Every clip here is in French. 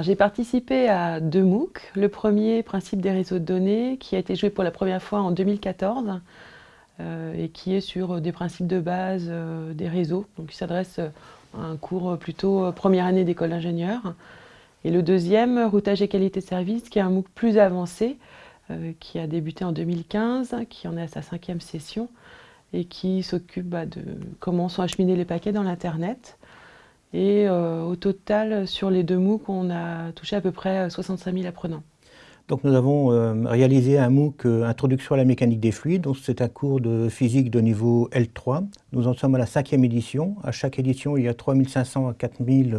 J'ai participé à deux MOOC. Le premier, Principe des réseaux de données, qui a été joué pour la première fois en 2014 euh, et qui est sur des principes de base euh, des réseaux. Donc il s'adresse à un cours plutôt première année d'école d'ingénieur. Et le deuxième, Routage et qualité de service, qui est un MOOC plus avancé, euh, qui a débuté en 2015, qui en est à sa cinquième session et qui s'occupe bah, de comment sont acheminés les paquets dans l'Internet. Et euh, au total, sur les deux MOOC, on a touché à peu près 65 000 apprenants. Donc nous avons euh, réalisé un MOOC Introduction à la mécanique des fluides. C'est un cours de physique de niveau L3. Nous en sommes à la cinquième édition. À chaque édition, il y a 3500 à 4000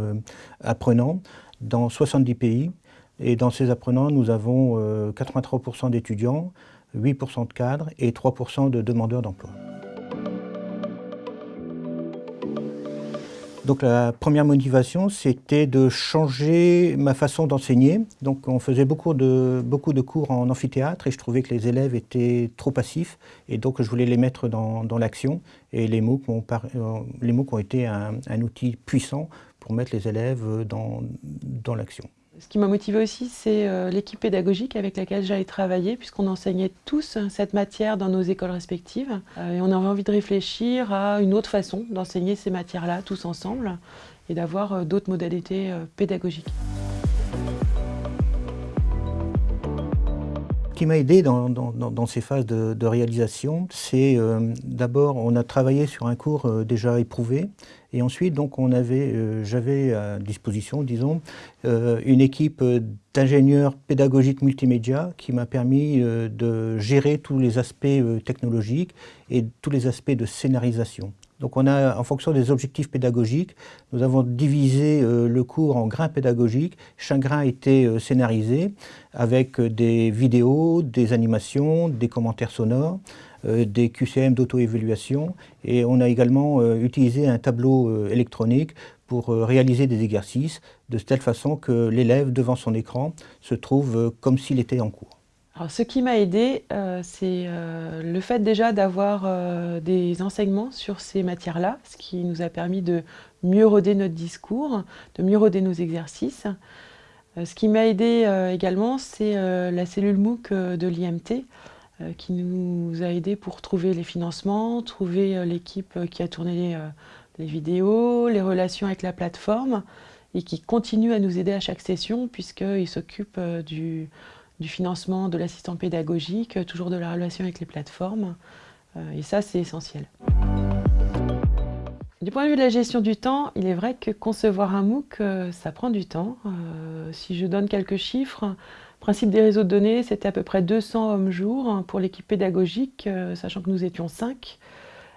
apprenants dans 70 pays. Et dans ces apprenants, nous avons 83% euh, d'étudiants, 8% de cadres et 3% de demandeurs d'emploi. Donc la première motivation, c'était de changer ma façon d'enseigner. Donc on faisait beaucoup de, cours en amphithéâtre et je trouvais que les élèves étaient trop passifs et donc je voulais les mettre dans, l'action. Et les MOOC ont, euh, les ont été un, outil puissant pour mettre les élèves dans l'action. Ce qui m'a motivé aussi, c'est euh, l'équipe pédagogique avec laquelle j'allais travailler, puisqu'on enseignait tous cette matière dans nos écoles respectives. Euh, et on avait envie de réfléchir à une autre façon d'enseigner ces matières-là tous ensemble et d'avoir euh, d'autres modalités pédagogiques. Qui m'a aidé dans, ces phases de, réalisation, c'est d'abord, on a travaillé sur un cours déjà éprouvé, et ensuite, donc, on avait, euh, j'avais à disposition, disons, euh, une équipe d'ingénieurs pédagogiques multimédia qui m'a permis euh, de gérer tous les aspects technologiques et tous les aspects de scénarisation. Donc on a, en fonction des objectifs pédagogiques, nous avons divisé le cours en grains pédagogiques. Chaque grain était scénarisé avec des vidéos, des animations, des commentaires sonores. Euh, des QCM d'auto-évaluation et on a également euh, utilisé un tableau euh, électronique pour réaliser des exercices de telle façon que l'élève devant son écran se trouve comme s'il était en cours. Ce qui m'a aidé, c'est le fait déjà d'avoir des enseignements sur ces matières-là, ce qui nous a permis de mieux roder notre discours, de mieux roder nos exercices. ce qui m'a aidé également, c'est la cellule MOOC de l'IMT, euh, qui nous a aidés pour trouver les financements, trouver euh, l'équipe euh, qui a tourné les vidéos, les relations avec la plateforme et qui continue à nous aider à chaque session puisqu'il s'occupe du, financement de l'assistant pédagogique, toujours de la relation avec les plateformes. Et ça, c'est essentiel. Du point de vue de la gestion du temps, il est vrai que concevoir un MOOC, ça prend du temps. Si je donne quelques chiffres, Principe des réseaux de données, c'était à peu près 200 hommes-jours pour l'équipe pédagogique, euh, sachant que nous étions 5,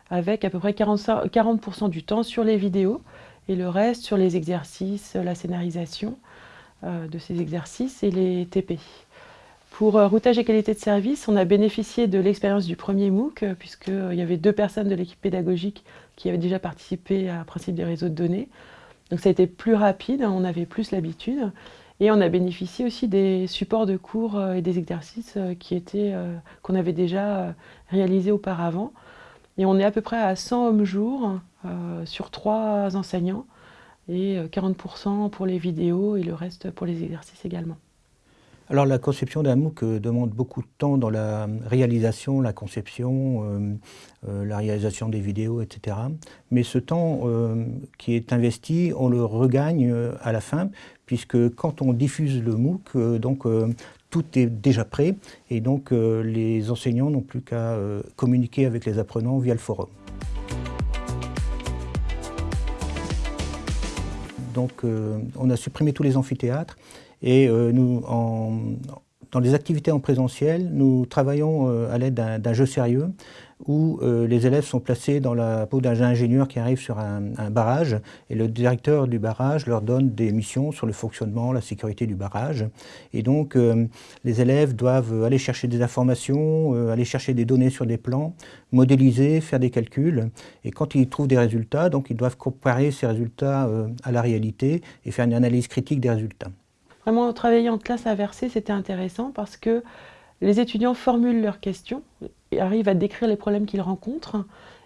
avec à peu près 40%, du temps sur les vidéos et le reste sur les exercices, la scénarisation euh, de ces exercices et les TP. Pour euh, routage et qualité de service, on a bénéficié de l'expérience du premier MOOC, puisqu'il y avait deux personnes de l'équipe pédagogique qui avaient déjà participé à Principe des réseaux de données. Donc ça a été plus rapide, on avait plus l'habitude. Et on a bénéficié aussi des supports de cours euh, et des exercices euh, euh, qu'on avait déjà réalisés auparavant. Et on est à peu près à 100 hommes-jours sur trois enseignants et 40% pour les vidéos et le reste pour les exercices également. Alors la conception d'un MOOC demande beaucoup de temps dans la réalisation, la conception, la réalisation des vidéos, etc. Mais ce temps qui est investi, on le regagne à la fin, puisque quand on diffuse le MOOC, euh, donc, euh, tout est déjà prêt et donc euh, les enseignants n'ont plus qu'à communiquer avec les apprenants via le forum. Donc on a supprimé tous les amphithéâtres et nous, dans les activités en présentiel, nous travaillons à l'aide d'un jeu sérieux où euh, les élèves sont placés dans la peau d'un ingénieur qui arrive sur un, barrage et le directeur du barrage leur donne des missions sur le fonctionnement, la sécurité du barrage. Et donc euh, les élèves doivent aller chercher des informations, euh, aller chercher des données sur des plans, modéliser, faire des calculs. Et quand ils trouvent des résultats, donc ils doivent comparer ces résultats à la réalité et faire une analyse critique des résultats. Vraiment, travailler en classe inversée, c'était intéressant parce que les étudiants formulent leurs questions, arrivent à décrire les problèmes qu'ils rencontrent,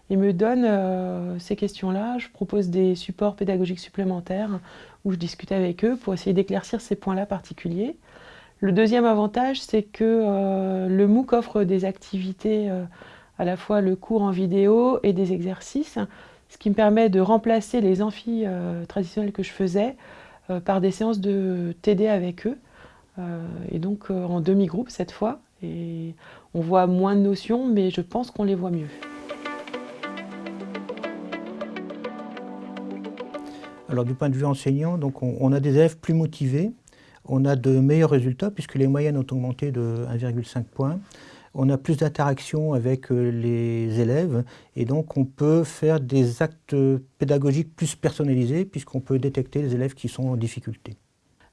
et me donne ces questions-là. Je propose des supports pédagogiques supplémentaires où je discute avec eux pour essayer d'éclaircir ces points-là particuliers. Le deuxième avantage, c'est que le MOOC offre des activités, à la fois le cours en vidéo et des exercices, ce qui me permet de remplacer les amphis traditionnels que je faisais par des séances de TD avec eux. Euh, et donc euh, en demi-groupe cette fois. On voit moins de notions, mais je pense qu'on les voit mieux. Alors du point de vue enseignant, donc on, a des élèves plus motivés, on a de meilleurs résultats puisque les moyennes ont augmenté de 1,5 points. On a plus d'interaction avec euh, les élèves et donc on peut faire des actes pédagogiques plus personnalisés puisqu'on peut détecter les élèves qui sont en difficulté.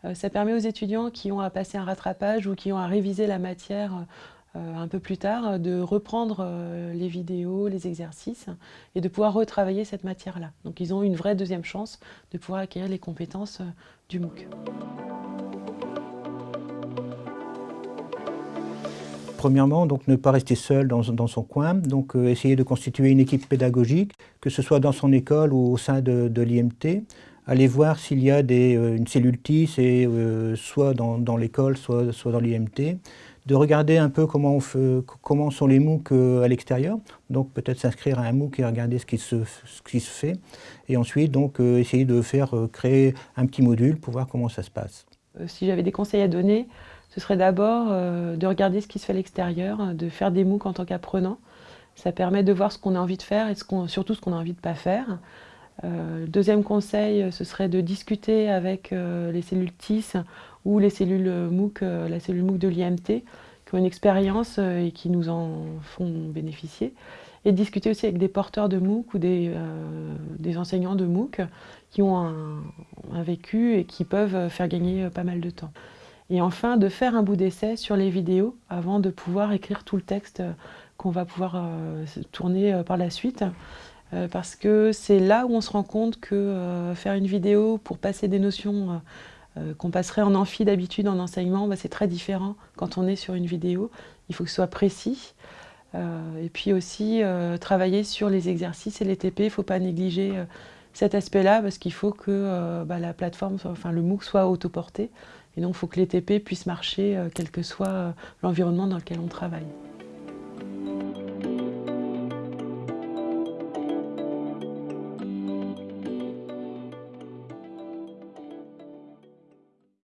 Euh, ça permet aux étudiants qui ont à passer un rattrapage ou qui ont à réviser la matière euh, un peu plus tard de reprendre les vidéos, les exercices et de pouvoir retravailler cette matière-là. Donc ils ont une vraie deuxième chance de pouvoir acquérir les compétences du MOOC. Premièrement, donc ne pas rester seul dans, son coin, donc essayer de constituer une équipe pédagogique, que ce soit dans son école ou au sein de, l'IMT, aller voir s'il y a euh, une cellule TIS, euh, soit dans, l'école, soit, dans l'IMT, de regarder un peu comment, sont les MOOC euh, à l'extérieur, donc peut-être s'inscrire à un MOOC et regarder ce qui se, ce qui se fait, et ensuite donc essayer de faire créer un petit module pour voir comment ça se passe. Si j'avais des conseils à donner, ce serait d'abord de regarder ce qui se fait à l'extérieur, de faire des MOOC en tant qu'apprenant. Ça permet de voir ce qu'on a envie de faire et surtout ce qu'on a envie de ne pas faire. Euh, deuxième conseil, ce serait de discuter avec euh, les cellules TIS ou les cellules MOOC, euh, la cellule MOOC de l'IMT, qui ont une expérience et qui nous en font bénéficier. Et discuter aussi avec des porteurs de MOOC ou des, enseignants de MOOC qui ont un, vécu et qui peuvent faire gagner pas mal de temps. Et enfin, de faire un bout d'essai sur les vidéos avant de pouvoir écrire tout le texte qu'on va pouvoir tourner par la suite. Euh, parce que c'est là où on se rend compte que euh, faire une vidéo pour passer des notions euh, qu'on passerait en amphi d'habitude en enseignement, bah, c'est très différent quand on est sur une vidéo. Il faut que ce soit précis. Et puis aussi travailler sur les exercices et les TP, il ne faut pas négliger cet aspect-là parce qu'il faut que bah, la plateforme, enfin le MOOC soit autoporté. Et donc il faut que les TP puissent marcher quel que soit l'environnement dans lequel on travaille.